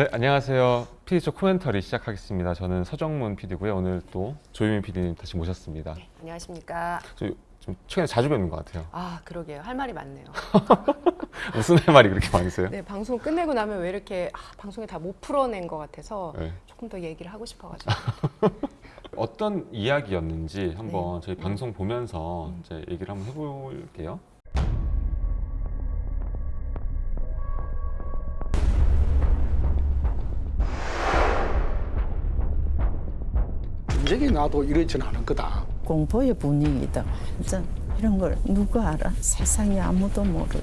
네, 안녕하세요. PD쪽 코멘터리 시작하겠습니다. 저는 서정문 PD고요. 오늘 또 조유민 PD님 다시 모셨습니다. 안녕하십니까. 저좀 최근에 자주 뵙는 것 같아요. 아, 그러게요. 할 말이 많네요. 무슨 할 말이 그렇게 많으세요? 네, 방송 끝내고 나면 왜 이렇게 아, 방송에 다 못 풀어낸 것 같아서 네. 조금 더 얘기를 하고 싶어가지고. 어떤 이야기였는지 한번 네. 저희 방송 보면서 음. 이제 얘기를 한번 해볼게요. 전쟁이 나도 이러지는 않을 거다. 공포의 분위기다. 완전 이런 걸 누가 알아? 세상에 아무도 모르지.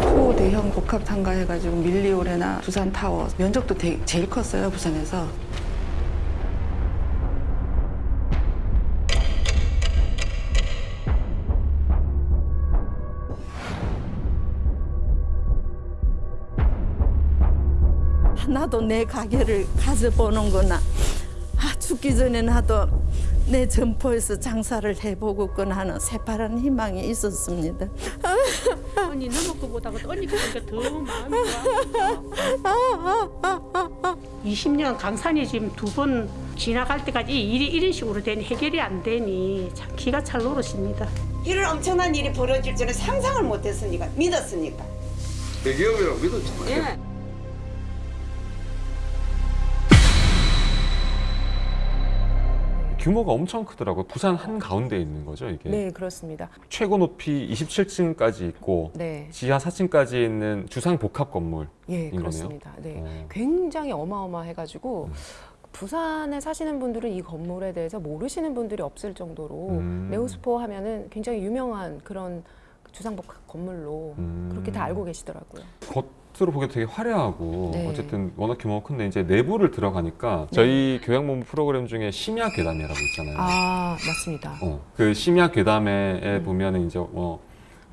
초대형 복합 상가해가지고 밀리오레나 두산 타워 면적도 되- 제일 컸어요 부산에서 나도 내 가게를 가져보는구나. 아, 죽기 전에 나도 내 점포에서 장사를 해보고거나 하는 새파란 희망이 있었습니다. 언니 너무 거보다가 언니 거니까 더 마음이 좋아. 20년 강산이 지금 두 번 지나갈 때까지 이 일이 이런 식으로 되니 해결이 안 되니 참 기가 찰 노릇입니다. 이런 엄청난 일이 벌어질 줄은 상상을 못했으니까 믿었으니까. 대기업이라고 믿었잖아. 예. 규모가 엄청 크더라고요. 부산 한 가운데 있는 거죠, 이게. 네, 그렇습니다. 최고 높이 27층까지 있고 네, 지하 4층까지 있는 주상 복합 건물. 예? 그렇습니다. 네, 어. 굉장히 어마어마해 가지고 음. 부산에 사시는 분들은 이 건물에 대해서 모르시는 분들이 없을 정도로 음. 네오스포 하면은 굉장히 유명한 그런 주상복합 건물로 음. 그렇게 다 알고 계시더라고요. 겉 으로 보기 되게 화려하고 네. 어쨌든 워낙 규모가 큰데 이제 내부를 들어가니까 저희 교양본부 프로그램 중에 심야 괴담이라고 있잖아요. 아, 맞습니다. 어, 그 심야 괴담에 음. 보면은 이제 뭐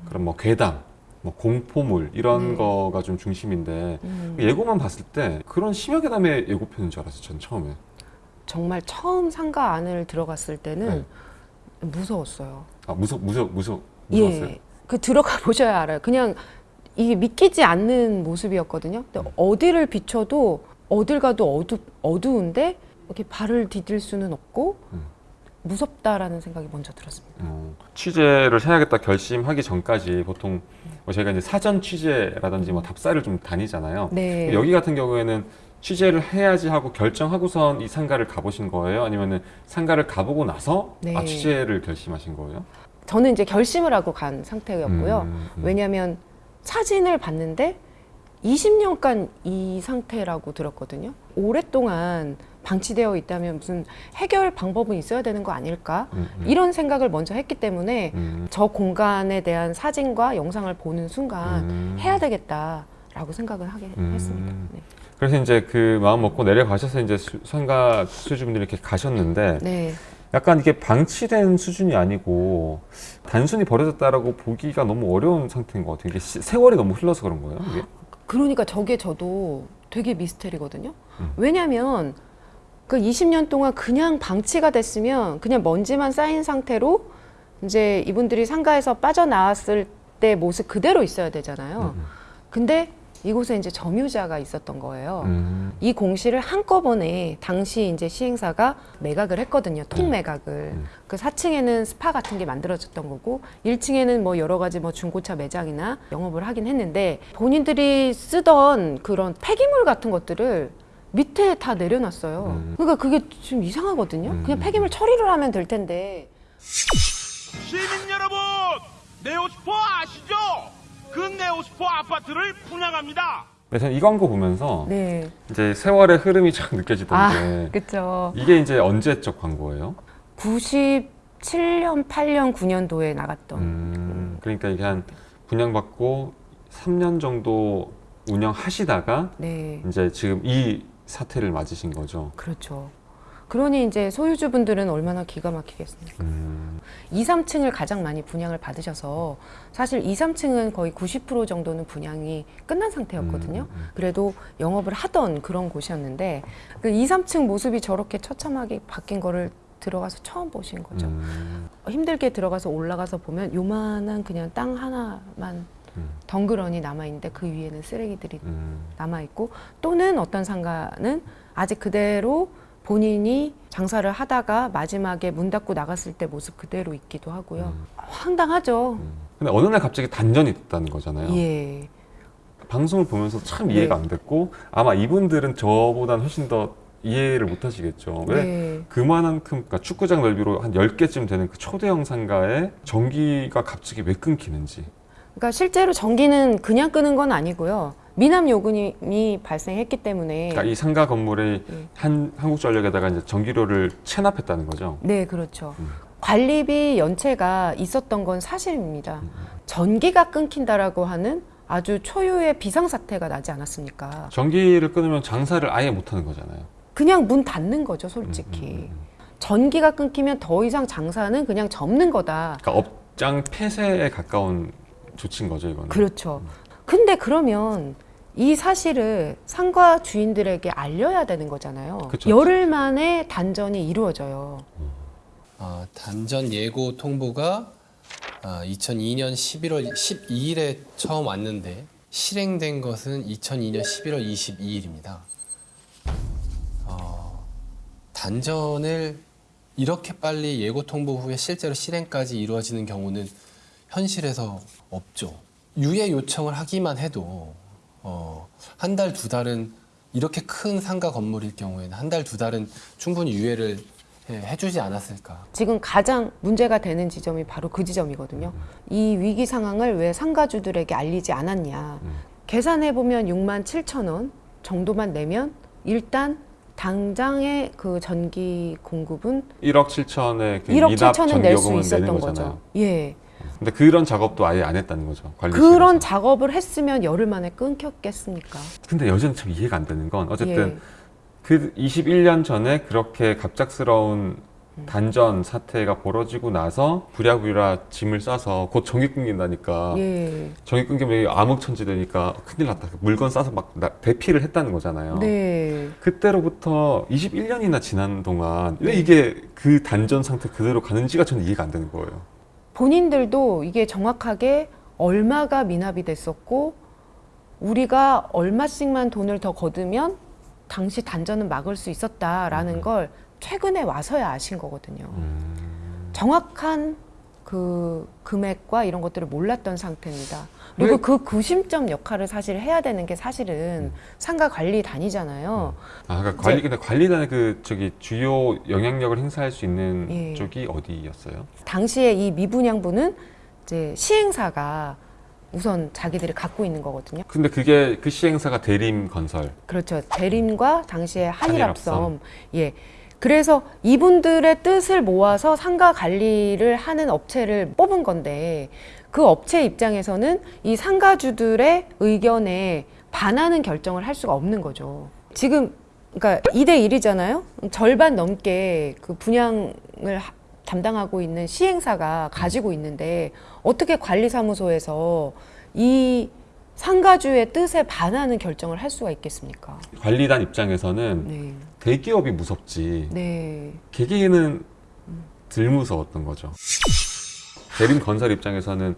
그런 뭐 괴담, 뭐 공포물 이런 네. 거가 좀 중심인데 음. 예고만 봤을 때 그런 심야 괴담의 예고편인 줄 알았어요. 전 처음에. 정말 처음 상가 안을 들어갔을 때는 무서웠어요. 아 무서 무서 무서 무서웠어요. 예. 그 들어가 보셔야 알아요. 그냥 이게 믿기지 않는 모습이었거든요. 근데 음. 어디를 비춰도 어딜 가도 어두, 어두운데 이렇게 발을 디딜 수는 없고 음. 무섭다라는 생각이 먼저 들었습니다. 어, 취재를 해야겠다 결심하기 전까지 보통 뭐 저희가 이제 사전 취재라든지 뭐 답사를 좀 다니잖아요. 네. 여기 같은 경우에는 취재를 해야지 하고 결정하고선 이 상가를 가보신 거예요? 아니면은 상가를 가보고 나서 네. 아 취재를 결심하신 거예요? 저는 이제 결심을 하고 간 상태였고요. 음, 음. 왜냐하면 사진을 봤는데 20년간 이 상태라고 들었거든요. 오랫동안 방치되어 있다면 무슨 해결 방법은 있어야 되는 거 아닐까? 음, 음. 이런 생각을 먼저 했기 때문에 음, 저 공간에 대한 사진과 영상을 보는 순간 음. 해야 되겠다라고 생각을 하게 음. 했습니다. 네. 그래서 이제 그 마음 먹고 내려가셔서 이제 수- 상가 수주분들이 이렇게 가셨는데 네. 약간 이게 방치된 수준이 아니고 단순히 버려졌다라고 보기가 너무 어려운 상태인 것 같아요. 이게 시- 세월이 너무 흘러서 그런 거예요. 이게? 그러니까 저게 저도 되게 미스테리거든요. 음. 왜냐하면 그 20년 동안 그냥 방치가 됐으면 그냥 먼지만 쌓인 상태로 이제 이분들이 상가에서 빠져나왔을 때 모습 그대로 있어야 되잖아요. 음, 근데 이곳에 이제 점유자가 있었던 거예요. 음. 이 공시를 한꺼번에 당시 이제 시행사가 매각을 했거든요. 통 매각을. 음. 그 4층에는 스파 같은 게 만들어졌던 거고 1층에는 뭐 여러 가지 뭐 중고차 매장이나 영업을 하긴 했는데 본인들이 쓰던 그런 폐기물 같은 것들을 밑에 다 내려놨어요. 음. 그러니까 그게 좀 이상하거든요. 음. 그냥 폐기물 처리를 하면 될 텐데. 시민 여러분, 네오스포 아시죠? 그 네오스포 아파트를 분양합니다. 네, 저는 이 광고 보면서 네. 이제 세월의 흐름이 쫙 아, 느껴지던데 그렇죠. 이게 이제 언제적 광고예요? 97년, 8년, 9년도에 나갔던. 음, 그러니까 이게 한 분양받고 3년 정도 운영하시다가 네. 이제 지금 이 사태를 맞으신 거죠. 그렇죠. 그러니 이제 소유주분들은 얼마나 기가 막히겠습니까? 음, 2, 3층을 가장 많이 분양을 받으셔서 사실 2, 3층은 거의 90% 정도는 분양이 끝난 상태였거든요. 음, 음. 그래도 영업을 하던 그런 곳이었는데 그 2, 3층 모습이 저렇게 처참하게 바뀐 거를 들어가서 처음 보신 거죠. 음, 힘들게 들어가서 올라가서 보면 요만한 그냥 땅 하나만 음. 덩그러니 남아 있는데 그 위에는 쓰레기들이 음. 남아 있고 또는 어떤 상가는 아직 그대로 본인이 장사를 하다가 마지막에 문 닫고 나갔을 때 모습 그대로 있기도 하고요. 음. 황당하죠. 음. 근데 어느 날 갑자기 단전이 됐다는 거잖아요. 예. 방송을 보면서 참 이해가 네. 안 됐고 아마 이분들은 저보다는 훨씬 더 이해를 못 하시겠죠. 왜 네. 그만큼 그러니까 축구장 넓이로 한 10개쯤 되는 그 초대형 상가에 전기가 갑자기 왜 끊기는지. 그러니까 실제로 전기는 그냥 끄는 건 아니고요. 미남 요금이 발생했기 때문에 그러니까 이 상가 건물에 네. 한 한국전력에다가 이제 전기료를 체납했다는 거죠. 네, 그렇죠. 음. 관리비 연체가 있었던 건 사실입니다. 음. 전기가 끊긴다라고 하는 아주 초유의 비상사태가 나지 않았습니까? 전기를 끊으면 장사를 아예 못 하는 거잖아요. 그냥 문 닫는 거죠, 음, 솔직히. 음, 음. 전기가 끊기면 더 이상 장사는 그냥 접는 거다. 그러니까 업장 폐쇄에 가까운 조치인 거죠, 이거는. 그렇죠. 근데 그러면 이 사실을 상가 주인들에게 알려야 되는 거잖아요. 그쵸. 열흘 만에 단전이 이루어져요. 아, 단전 예고 통보가 아, 2002년 11월 12일에 처음 왔는데 실행된 것은 2002년 11월 22일입니다. 어, 단전을 이렇게 빨리 예고 통보 후에 실제로 실행까지 이루어지는 경우는 현실에서 없죠. 유예 요청을 하기만 해도 어, 한 달, 두 달은 이렇게 큰 상가 건물일 경우에는 한 달, 두 달은 충분히 유예를 해- 해주지 않았을까. 지금 가장 문제가 되는 지점이 바로 그 지점이거든요. 이 위기 상황을 왜 상가주들에게 알리지 않았냐. 음. 계산해 보면 6만 7천 원 정도만 내면 일단 당장의 그 전기 공급은 1억 7천의 그 1억 미납 7천은 낼 수 있었던. 거죠. 예. 근데 그런 작업도 아예 안 했다는 거죠. 관리실에서. 그런 작업을 했으면 열흘 만에 끊겼겠습니까? 근데 여전히 참 이해가 안 되는 건 어쨌든 예. 그 21년 전에 그렇게 갑작스러운 음. 단전 사태가 벌어지고 나서 부랴부랴 짐을 싸서 곧 전기 끊긴다니까 예. 전기 끊기면 암흑천지 되니까 큰일 났다 물건 싸서 막 나- 대피를 했다는 거잖아요 네. 그때로부터 21년이나 지난 동안 왜 네. 이게 그 단전 상태 그대로 가는지가 저는 이해가 안 되는 거예요 본인들도 이게 정확하게 얼마가 미납이 됐었고 우리가 얼마씩만 돈을 더 거두면 당시 단전은 막을 수 있었다라는 걸 최근에 와서야 아신 거거든요. 음. 정확한 그 금액과 이런 것들을 몰랐던 상태입니다. 그리고 왜- 그 구심점 역할을 사실 해야 되는 게 사실은 음. 상가 관리단이잖아요. 아 그러니까 관리 근데 관리단의 그 저기 주요 영향력을 행사할 수 있는 예. 쪽이 어디였어요? 당시에 이 미분양부는 이제 시행사가 우선 자기들이 갖고 있는 거거든요. 근데 그게 그 시행사가 대림 건설 그렇죠. 대림과 당시에 한일합섬. 한일합섬. 예. 그래서 이분들의 뜻을 모아서 상가 관리를 하는 업체를 뽑은 건데 그 업체 입장에서는 이 상가주들의 의견에 반하는 결정을 할 수가 없는 거죠. 지금 그러니까 2대 1이잖아요. 절반 넘게 그 분양을 하- 담당하고 있는 시행사가 가지고 있는데 어떻게 관리사무소에서 이 상가주의 뜻에 반하는 결정을 할 수가 있겠습니까? 관리단 입장에서는 네. 대기업이 무섭지 네. 개개인은 덜 무서웠던 거죠. 대림 건설 입장에서는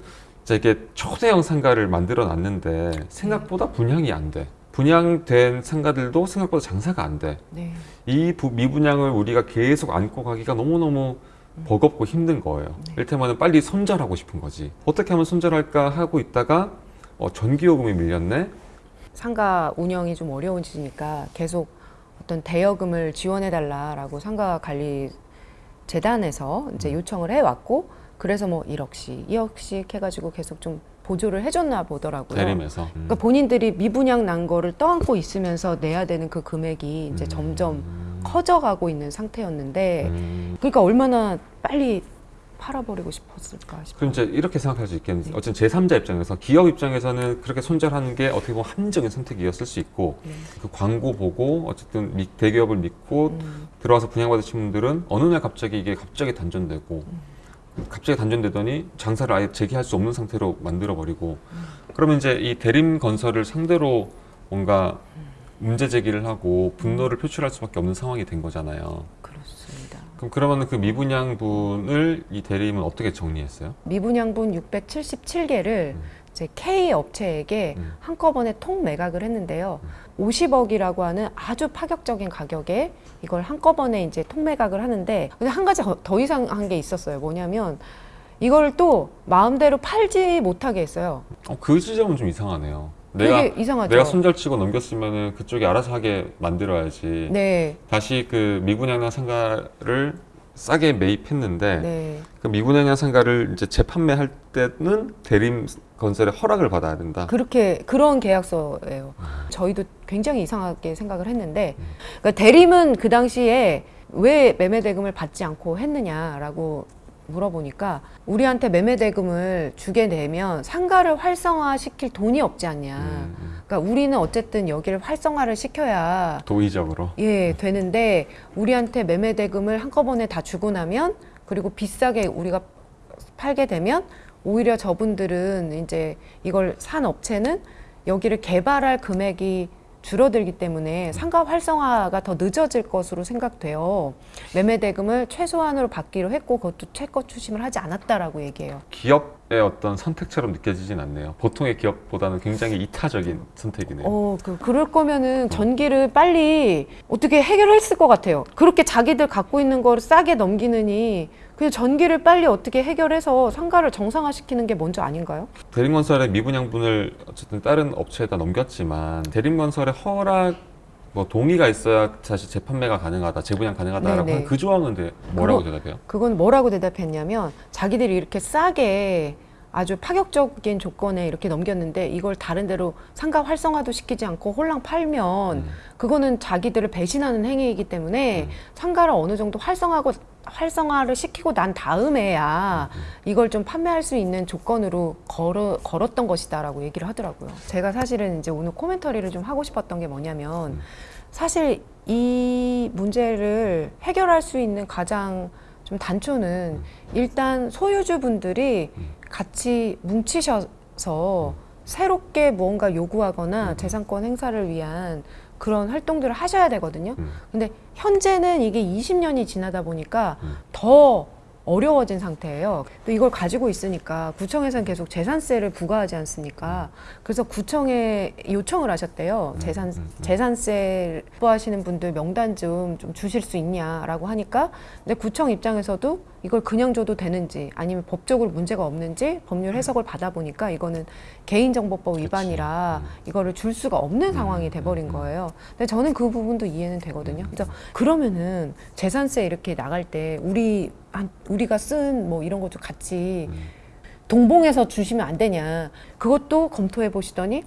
이게 초대형 상가를 만들어 놨는데 생각보다 분양이 안 돼. 분양된 상가들도 생각보다 장사가 안 돼. 네. 이 미분양을 우리가 계속 안고 가기가 너무너무 버겁고 힘든 거예요. 이를테면 빨리 손절하고 싶은 거지. 어떻게 하면 손절할까 하고 있다가 어, 전기요금이 밀렸네. 상가 운영이 좀 어려워지니까 계속 어떤 대여금을 지원해 달라라고 상가 관리 재단에서 이제 음. 요청을 해 왔고 그래서 뭐 1억씩, 2억씩 해 가지고 계속 좀 보조를 해 줬나 보더라고요. 대림에서. 음. 그러니까 본인들이 미분양 난 거를 떠안고 있으면서 내야 되는 그 금액이 이제 점점 커져가고 있는 상태였는데 음. 그러니까 얼마나 빨리 팔아버리고 싶었을까 싶어요. 그럼 이제 이렇게 생각할 수 있겠는데 어쨌든 제3자 입장에서 기업 입장에서는 그렇게 손절하는 게 어떻게 보면 합리적인 선택이었을 수 있고 네. 그 광고 보고 어쨌든 미- 대기업을 믿고 음. 들어와서 분양받으신 분들은 어느 날 갑자기 이게 갑자기 단전되고 음. 갑자기 단전되더니 장사를 아예 재개할 수 없는 상태로 만들어 버리고 음. 그러면 이제 이 대림 건설을 상대로 뭔가 문제 제기를 하고 분노를 표출할 수밖에 없는 상황이 된 거잖아요. 그럼 그러면 그 미분양분을 이 대림은 어떻게 정리했어요? 미분양분 677개를 이제 K 업체에게 음. 한꺼번에 통 매각을 했는데요. 50억이라고 하는 아주 파격적인 가격에 이걸 한꺼번에 이제 통 매각을 하는데 근데 한 가지 더- 더 이상한 게 있었어요. 뭐냐면 이걸 또 마음대로 팔지 못하게 했어요. 어, 그 지점은 좀 이상하네요. 내가 이상하죠. 내가 손절치고 넘겼으면은 그쪽이 알아서 하게 만들어야지. 네, 다시 그 미분양량 상가를 싸게 매입했는데 네. 그 미분양량 상가를 이제 재판매할 때는 대림 건설의 허락을 받아야 된다. 그렇게 그런 계약서예요. 저희도 굉장히 이상하게 생각을 했는데 그러니까 대림은 그 당시에 왜 매매 대금을 받지 않고 했느냐라고 물어보니까 우리한테 매매 대금을 주게 되면 상가를 활성화시킬 돈이 없지 않냐. 음, 음. 그러니까 우리는 어쨌든 여기를 활성화를 시켜야 도의적으로. 예, 되는데 우리한테 매매 대금을 한꺼번에 다 주고 나면 그리고 비싸게 우리가 팔게 되면 오히려 저분들은 이제 이걸 산 업체는 여기를 개발할 금액이 줄어들기 때문에 상가 활성화가 더 늦어질 것으로 생각돼요. 매매 대금을 최소한으로 받기로 했고 그것도 최고 추심을 하지 않았다라고 얘기해요. 기업의 어떤 선택처럼 느껴지진 않네요. 보통의 기업보다는 굉장히 이타적인 선택이네요. 어, 그, 그럴 거면은 전기를 빨리 어떻게 해결했을 것 같아요. 그렇게 자기들 갖고 있는 거를 싸게 넘기느니 그냥 전기를 빨리 어떻게 해결해서 상가를 정상화시키는 게 먼저 아닌가요? 대림건설의 미분양분을 어쨌든 다른 업체에다 넘겼지만 대림건설의 허락 뭐 동의가 있어야 다시 재판매가 가능하다, 재분양 가능하다라고. 하는 그 조항은 데 뭐라고 그거- 대답해요? 그건 뭐라고 대답했냐면 자기들이 이렇게 싸게 아주 파격적인 조건에 이렇게 넘겼는데 이걸 다른 데로 상가 활성화도 시키지 않고 홀랑 팔면 음. 그거는 자기들을 배신하는 행위이기 때문에 음. 상가를 어느 정도 활성화하고 활성화를 시키고 난 다음에야 음. 이걸 좀 판매할 수 있는 조건으로 걸어, 걸었던 것이다라고 얘기를 하더라고요. 제가 사실은 이제 오늘 코멘터리를 좀 하고 싶었던 게 뭐냐면 음. 사실 이 문제를 해결할 수 있는 가장 좀 단초는 일단 소유주분들이 음. 같이 뭉치셔서 새롭게 무언가 요구하거나 음. 재산권 행사를 위한 그런 활동들을 하셔야 되거든요. 음. 근데 현재는 이게 20년이 지나다 보니까 음. 더 어려워진 상태예요. 또 이걸 가지고 있으니까 구청에서는 계속 재산세를 부과하지 않습니까? 그래서 구청에 요청을 하셨대요. 음, 재산 음, 음. 재산세 부과하시는 분들 명단 좀, 좀 주실 수 있냐라고 하니까 근데 구청 입장에서도 이걸 그냥 줘도 되는지 아니면 법적으로 문제가 없는지 법률 해석을 받아보니까 이거는 개인정보법 위반이라 음. 이거를 줄 수가 없는 상황이 돼버린 음. 거예요. 근데 저는 그 부분도 이해는 되거든요. 그래서 그러면은 재산세 이렇게 나갈 때 우리 한 우리가 쓴 뭐 이런 것도 같이 음. 동봉해서 주시면 안 되냐. 그것도 검토해 보시더니 음,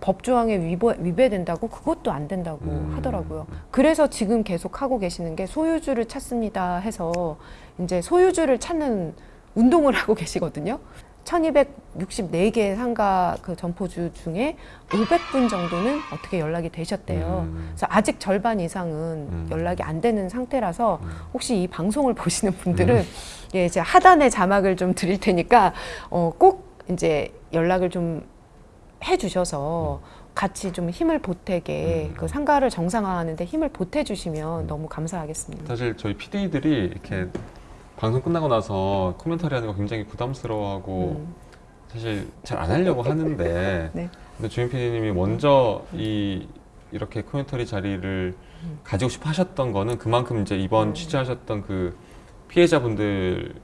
법 조항에 위배, 위배 된다고 그것도 안 된다고 음. 하더라고요. 그래서 지금 계속 하고 계시는 게 소유주를 찾습니다 해서 이제 소유주를 찾는 운동을 하고 계시거든요. 1264개 상가 그 점포주 중에 500분 정도는 어떻게 연락이 되셨대요. 음. 그래서 아직 절반 이상은 음. 연락이 안 되는 상태라서 음. 혹시 이 방송을 보시는 분들은 예, 제가 하단에 자막을 좀 드릴 테니까 어, 꼭 이제 연락을 좀 해주셔서 같이 좀 힘을 보태게 음. 그 상가를 정상화하는데 힘을 보태주시면 너무 감사하겠습니다. 사실 저희 PD들이 이렇게 방송 끝나고 나서 코멘터리 하는 거 굉장히 부담스러워하고 음. 사실 잘 안 하려고 하는데 네. 근데 조인 PD님이 먼저 이 이렇게 코멘터리 자리를 음. 가지고 싶어 하셨던 거는 그만큼 이제 이번 취재하셨던 그 피해자분들의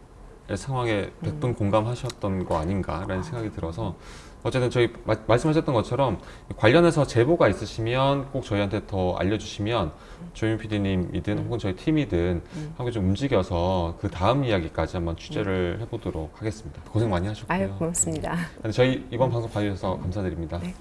상황에 음. 100분 공감하셨던 거 아닌가라는 생각이 들어서 어쨌든 저희 마- 말씀하셨던 것처럼 관련해서 제보가 있으시면 꼭 저희한테 더 알려주시면 조윤 PD님이든 혹은 저희 팀이든 음. 함께 좀 움직여서 그 다음 이야기까지 한번 취재를 해보도록 하겠습니다. 고생 많이 하셨고요. 아유 고맙습니다. 네, 저희 이번 방송 봐주셔서 감사드립니다. 네.